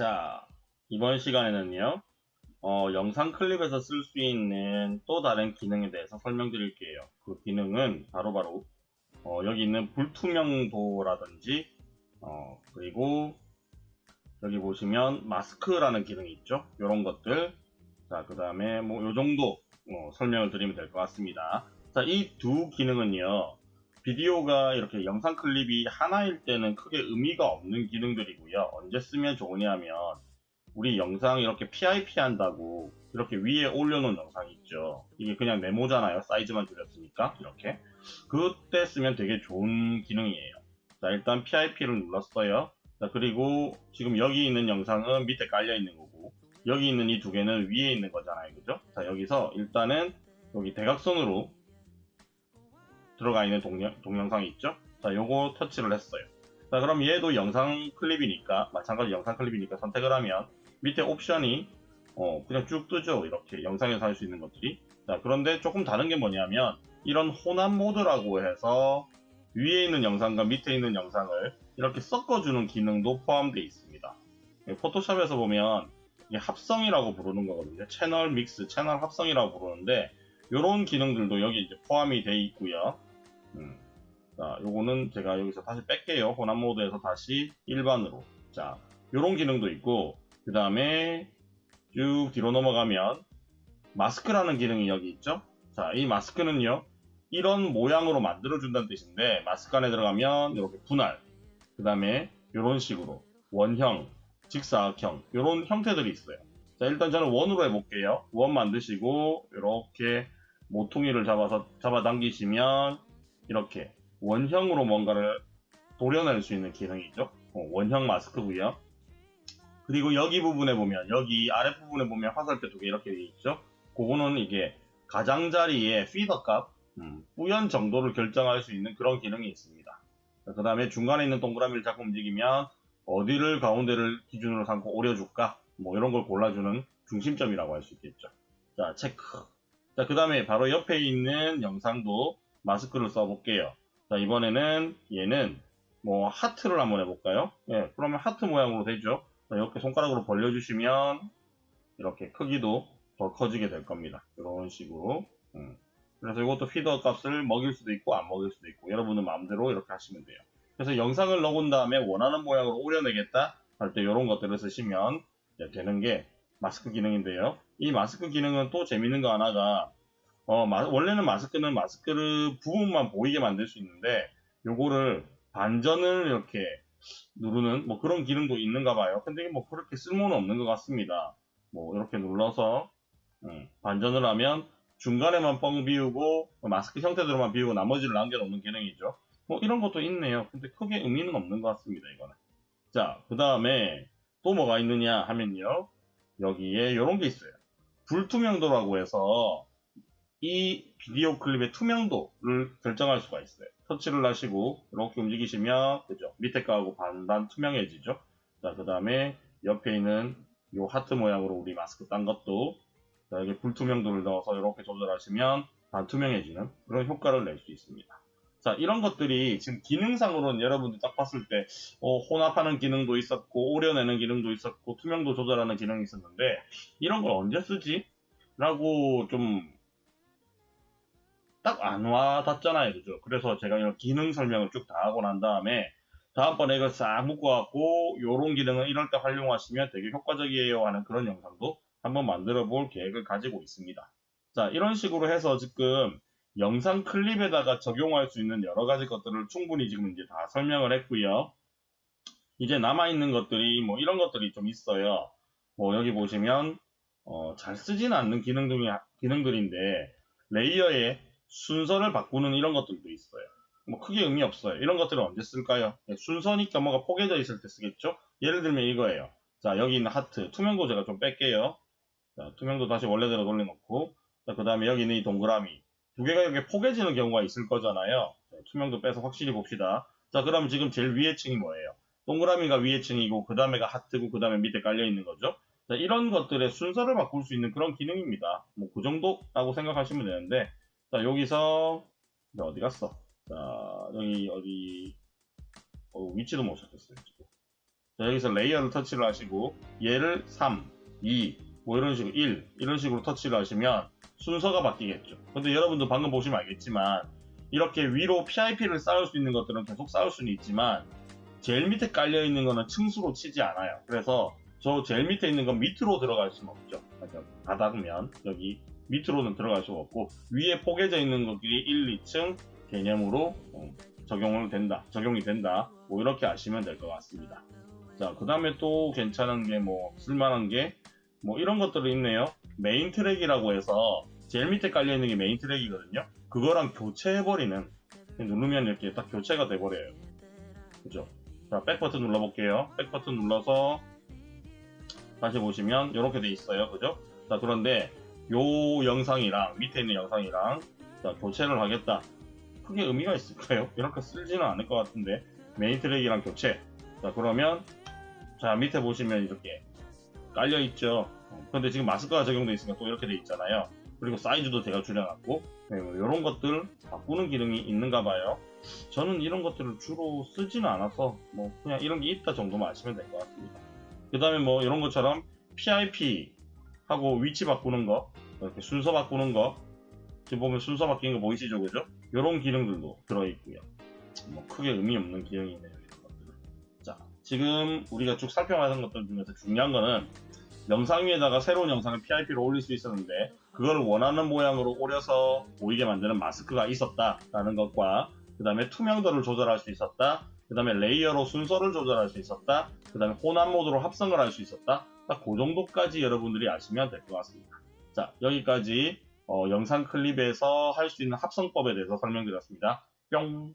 자, 이번 시간에는요, 어, 영상 클립에서 쓸 수 있는 또 다른 기능에 대해서 설명드릴게요. 그 기능은 바로 바로, 어, 여기 있는 불투명도라든지, 어, 그리고 여기 보시면 마스크라는 기능이 있죠. 이런 것들. 자, 그 다음에 뭐, 요 정도, 어, 설명을 드리면 될 것 같습니다. 자, 이 두 기능은요, 비디오가 이렇게 영상 클립이 하나일 때는 크게 의미가 없는 기능들이고요. 언제 쓰면 좋으냐 하면 우리 영상 이렇게 PIP 한다고 이렇게 위에 올려놓은 영상 있죠. 이게 그냥 메모잖아요. 사이즈만 줄였으니까 이렇게 그때 쓰면 되게 좋은 기능이에요. 자 일단 PIP를 눌렀어요. 자 그리고 지금 여기 있는 영상은 밑에 깔려 있는 거고 여기 있는 이 두 개는 위에 있는 거잖아요. 그죠? 자 여기서 일단은 여기 대각선으로 들어가 있는 동영, 동영상이 있죠? 자, 요거 터치를 했어요. 자, 그럼 얘도 영상 클립이니까, 마찬가지 영상 클립이니까 선택을 하면 밑에 옵션이 어, 그냥 쭉 뜨죠. 이렇게 영상에서 할 수 있는 것들이. 자, 그런데 조금 다른 게 뭐냐면 이런 혼합 모드라고 해서 위에 있는 영상과 밑에 있는 영상을 이렇게 섞어주는 기능도 포함되어 있습니다. 포토샵에서 보면 합성이라고 부르는 거거든요. 채널 믹스, 채널 합성이라고 부르는데 이런 기능들도 여기 이제 포함이 되어 있고요. 음. 자, 요거는 제가 여기서 다시 뺄게요. 혼합 모드에서 다시 일반으로. 자, 요런 기능도 있고, 그 다음에 쭉 뒤로 넘어가면 마스크라는 기능이 여기 있죠? 자, 이 마스크는요, 이런 모양으로 만들어준다는 뜻인데, 마스크 안에 들어가면 이렇게 분할, 그 다음에 이런 식으로 원형, 직사각형, 이런 형태들이 있어요. 자, 일단 저는 원으로 해볼게요. 원 만드시고, 이렇게 모퉁이를 잡아서 잡아당기시면, 이렇게 원형으로 뭔가를 도려낼 수 있는 기능이죠. 어, 원형 마스크고요. 그리고 여기 부분에 보면 여기 아랫부분에 보면 화살표 두 개 이렇게 되어 있죠. 그거는 이게 가장자리의 피더 값, 음, 뿌연 정도를 결정할 수 있는 그런 기능이 있습니다. 그 다음에 중간에 있는 동그라미를 자꾸 움직이면 어디를 가운데를 기준으로 삼고 오려줄까? 뭐 이런 걸 골라주는 중심점이라고 할 수 있겠죠. 자, 체크. 자, 그 다음에 바로 옆에 있는 영상도 마스크를 써볼게요. 자, 이번에는 얘는 뭐 하트를 한번 해볼까요? 예, 그러면 하트 모양으로 되죠. 자, 이렇게 손가락으로 벌려주시면 이렇게 크기도 더 커지게 될 겁니다. 이런 식으로. 음. 그래서 이것도 피더 값을 먹일 수도 있고 안 먹일 수도 있고 여러분은 마음대로 이렇게 하시면 돼요. 그래서 영상을 넣은 다음에 원하는 모양으로 오려내겠다 할 때 이런 것들을 쓰시면 되는 게 마스크 기능인데요. 이 마스크 기능은 또 재밌는 거 하나가 어, 마, 원래는 마스크는 마스크를 부분만 보이게 만들 수 있는데 요거를 반전을 이렇게 누르는 뭐 그런 기능도 있는가 봐요. 근데 뭐 그렇게 쓸모는 없는 것 같습니다. 뭐 이렇게 눌러서 음, 반전을 하면 중간에만 뻥 비우고 마스크 형태대로만 비우고 나머지를 남겨놓는 기능이죠. 뭐 이런 것도 있네요. 근데 크게 의미는 없는 것 같습니다. 이거는. 자, 그 다음에 또 뭐가 있느냐 하면요. 여기에 이런 게 있어요. 불투명도라고 해서 이 비디오 클립의 투명도를 결정할 수가 있어요. 터치를 하시고 이렇게 움직이시면 그죠? 밑에 거하고 반반 투명해지죠. 자, 그 다음에 옆에 있는 이 하트 모양으로 우리 마스크 딴 것도 자, 여기 불투명도를 넣어서 이렇게 조절하시면 반투명해지는 그런 효과를 낼 수 있습니다. 자, 이런 것들이 지금 기능상으로는 여러분들 딱 봤을 때 어, 혼합하는 기능도 있었고 오려내는 기능도 있었고 투명도 조절하는 기능이 있었는데 이런 걸 언제 쓰지? 라고 좀 딱 안 와닿잖아요. 그죠? 그래서 제가 이런 기능 설명을 쭉 다 하고 난 다음에 다음번에 이걸 싹 묶어갖고 요런 기능은 이럴 때 활용하시면 되게 효과적이에요 하는 그런 영상도 한번 만들어 볼 계획을 가지고 있습니다. 자, 이런 식으로 해서 지금 영상 클립에다가 적용할 수 있는 여러 가지 것들을 충분히 지금 이제 다 설명을 했고요. 이제 남아있는 것들이 뭐 이런 것들이 좀 있어요. 뭐 여기 보시면 어, 잘 쓰지는 않는 기능들이, 기능들인데 레이어에 순서를 바꾸는 이런 것들도 있어요. 뭐 크게 의미 없어요. 이런 것들은 언제 쓸까요? 네, 순서니까 뭐가 포개져 있을 때 쓰겠죠? 예를 들면 이거예요. 자, 여기 있는 하트. 투명도 제가 좀 뺄게요. 자, 투명도 다시 원래대로 돌려놓고. 자, 그 다음에 여기 있는 이 동그라미. 두 개가 이렇게 포개지는 경우가 있을 거잖아요. 네, 투명도 빼서 확실히 봅시다. 자, 그럼 지금 제일 위에 층이 뭐예요? 동그라미가 위에 층이고, 그 다음에가 하트고, 그 다음에 밑에 깔려 있는 거죠? 자, 이런 것들의 순서를 바꿀 수 있는 그런 기능입니다. 뭐, 그 정도라고 생각하시면 되는데, 자, 여기서, 어디 갔어? 자, 여기, 어디, 어, 위치도 못 찾겠어요. 자, 여기서 layer를 터치를 하시고 얘를 3, 2, 뭐 이런 식으로 1 이런 식으로 터치를 하시면 순서가 바뀌겠죠. 근데 여러분도 방금 보시면 알겠지만 이렇게 위로 PIP를 쌓을 수 있는 것들은 계속 쌓을 수는 있지만 제일 밑에 깔려 있는 거는 층수로 치지 않아요. 그래서 저 제일 밑에 있는 건 밑으로 들어갈 수는 없죠. 그러니까 다 닫으면 여기 밑으로는 들어갈 수가 없고 위에 포개져 있는 것들이 1, 2층 개념으로 어, 적용을 된다, 적용이 된다. 뭐 이렇게 아시면 될 것 같습니다. 자, 그 다음에 또 괜찮은 게 뭐 쓸만한 게 뭐 이런 것들이 있네요. main track이라고 해서 제일 밑에 깔려 있는 게 main track이거든요. 그거랑 교체해버리는 누르면 이렇게 딱 교체가 돼버려요. 그죠? 자, back 버튼 눌러볼게요. back 버튼 눌러서 다시 보시면 이렇게 돼 있어요. 그죠? 자, 그런데 요 영상이랑 밑에 있는 영상이랑 자, 교체를 하겠다. 크게 의미가 있을까요? 이렇게 쓰지는 않을 것 같은데 main track이랑 교체. 자, 그러면 자, 밑에 보시면 이렇게 깔려 있죠. 어, 근데 지금 마스크가 적용돼 있으니까 또 이렇게 돼 있잖아요. 그리고 사이즈도 제가 줄여놨고 이런 네, 것들 바꾸는 기능이 있는가 봐요. 저는 이런 것들을 주로 쓰지는 않아서 뭐 그냥 이런 게 있다 정도만 아시면 될 것 같습니다. 그 다음에 뭐 이런 것처럼 PIP 하고 위치 바꾸는 거 이렇게 순서 바꾸는 거 지금 보면 순서 바뀌는 거 보이시죠 그죠? 이런 기능들도 들어있고요. 뭐 크게 의미 없는 기능이네요. 이런 것들은. 자 지금 우리가 쭉 살펴봤던 것들 중에서 중요한 거는 영상 위에다가 새로운 영상을 PIP로 올릴 수 있었는데 그걸 원하는 모양으로 오려서 보이게 만드는 마스크가 있었다라는 것과 그 다음에 투명도를 조절할 수 있었다 그 다음에 레이어로 순서를 조절할 수 있었다. 그 다음에 혼합 모드로 합성을 할 수 있었다. 딱 그 정도까지 여러분들이 아시면 될 것 같습니다. 자 여기까지 어, 영상 클립에서 할 수 있는 합성법에 대해서 설명드렸습니다. 뿅